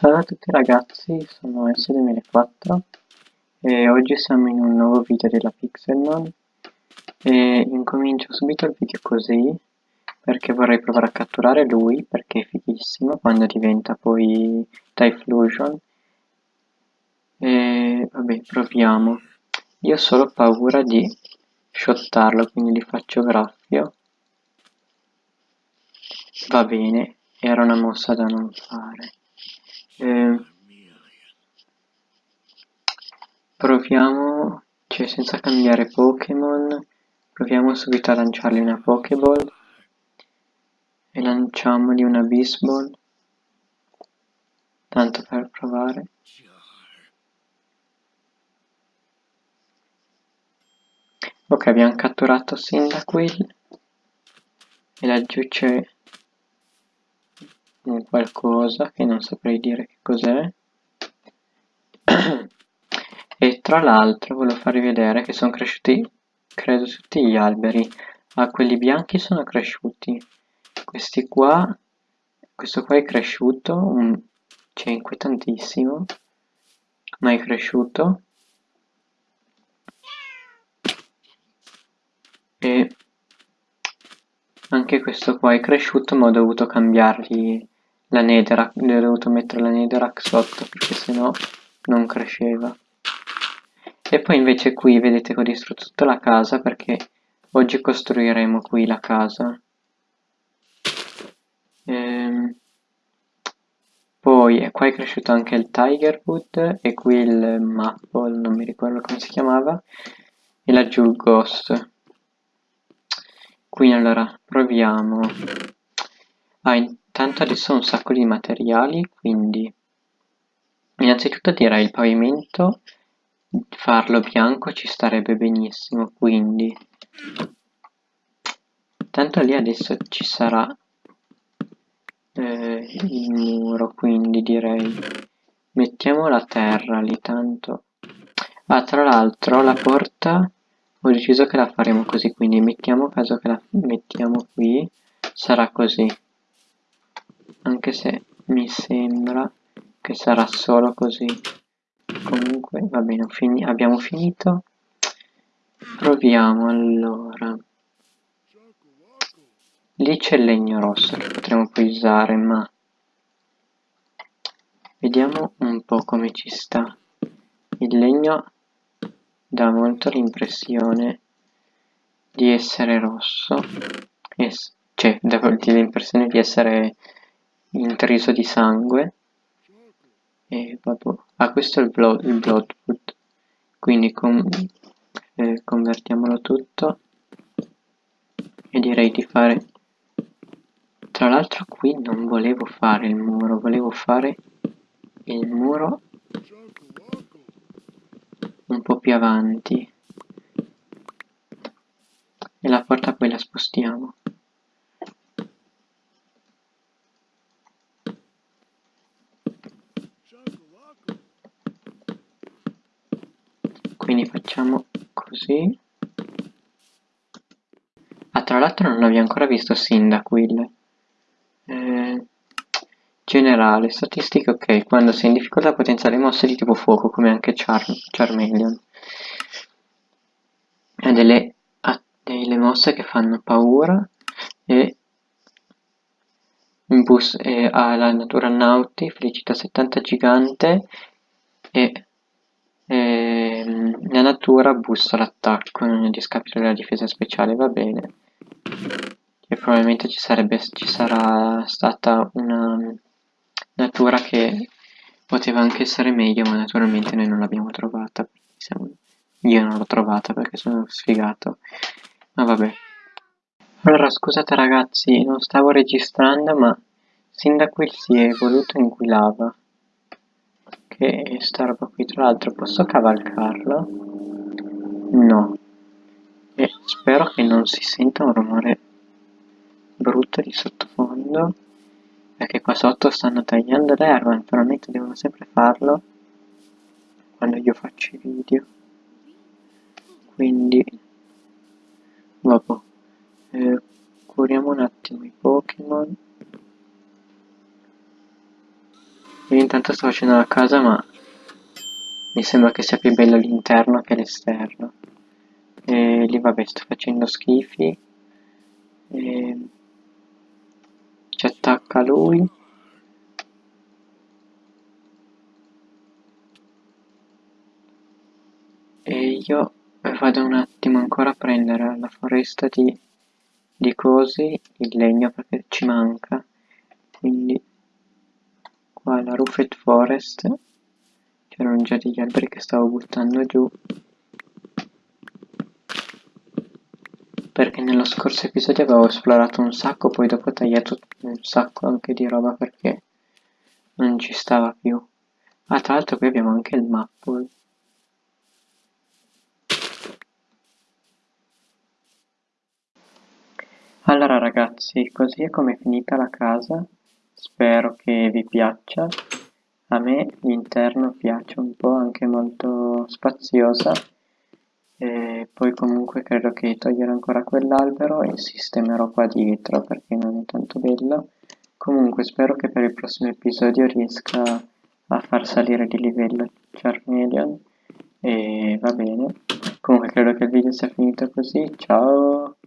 Salve a tutti ragazzi, sono S2004 e oggi siamo in un nuovo video della Pixelmon e incomincio subito il video così perché vorrei provare a catturare lui perché è fighissimo quando diventa poi Typhlosion e vabbè proviamo. Io ho solo paura di shottarlo quindi gli faccio graffio. Va bene era una mossa da non fare eh, proviamo, cioè senza cambiare Pokémon, proviamo subito a lanciargli una Pokéball. E lanciamogli una Bisball, tanto per provare. Ok, abbiamo catturato Cyndaquil e laggiù c'è un qualcosa che non saprei dire che cos'è. E tra l'altro volevo farvi vedere che sono cresciuti credo tutti gli alberi. Ah quelli bianchi sono cresciuti. Questi qua questo qua è cresciuto un, cioè inquietantissimo ma è cresciuto. E anche questo qua è cresciuto ma ho dovuto cambiargli la netherrack, ho dovuto mettere la netherrack sotto perché sennò non cresceva. E poi invece qui vedete che ho distrutto tutta la casa perché oggi costruiremo qui la casa. Ehm, poi qua è cresciuto anche il Tigerwood e qui il Maple, non mi ricordo come si chiamava, e laggiù il Ghost. Quindi allora proviamo. Ah, adesso ho un sacco di materiali, quindi innanzitutto direi il pavimento, farlo bianco ci starebbe benissimo, quindi tanto lì adesso ci sarà eh, il muro, quindi direi mettiamo la terra lì tanto. Ah, tra l'altro la porta ho deciso che la faremo così, quindi mettiamo caso che la mettiamo qui, sarà così anche se mi sembra che sarà solo così. Comunque va bene fini abbiamo finito. Proviamo allora. Lì c'è il legno rosso che potremo poi usare ma vediamo un po' come ci sta. Il legno dà molto l'impressione di essere rosso. Es cioè dà l'impressione di essere intriso di sangue e vabbè. ah questo è il, blood, il bloodwood quindi con, eh, convertiamolo tutto e direi di fare tra l'altro qui non volevo fare il muro volevo fare il muro un po' più avanti e la porta poi la spostiamo quindi facciamo così. Ah tra l'altro non abbiamo ancora visto Sindacuil eh, generale statistiche ok quando sei in difficoltà potenziale mosse di tipo fuoco come anche Char Charmeleon. Ha delle, ha delle mosse che fanno paura e bus eh, ha la natura nauti felicità 70 gigante e Ehm, la natura bussa l'attacco, non è discapito della difesa speciale, va bene. E probabilmente ci, sarebbe, ci sarà stata una natura che poteva anche essere meglio, ma naturalmente noi non l'abbiamo trovata. Io non l'ho trovata perché sono sfigato. Ma vabbè. Allora, scusate ragazzi, non stavo registrando, ma sin da qui si è evoluto in Guilava che sta roba qui tra l'altro posso cavalcarla? no. E spero che non si senta un rumore brutto di sottofondo perché qua sotto stanno tagliando l'erba naturalmente devono sempre farlo quando io faccio i video. Quindi vabbè curiamo un attimo i Pokémon Io intanto sto facendo la casa ma mi sembra che sia più bello l'interno che l'esterno. E lì vabbè sto facendo schifi. E... Ci attacca lui. E io vado un attimo ancora a prendere la foresta di, di cosi, il legno perché ci manca. Quindi qua la Roofed Forest c'erano già degli alberi che stavo buttando giù. Perché nello scorso episodio avevo esplorato un sacco poi dopo ho tagliato un sacco anche di roba perché non ci stava più. Ah tra l'altro qui abbiamo anche il maple allora ragazzi così è come è finita la casa spero che vi piaccia a me l'interno piace un po', anche molto spaziosa e poi comunque credo che toglierò ancora quell'albero e sistemerò qua dietro perché non è tanto bello. Comunque spero che per il prossimo episodio riesca a far salire di livello Charmeleon e va bene. Comunque credo che il video sia finito così, ciao!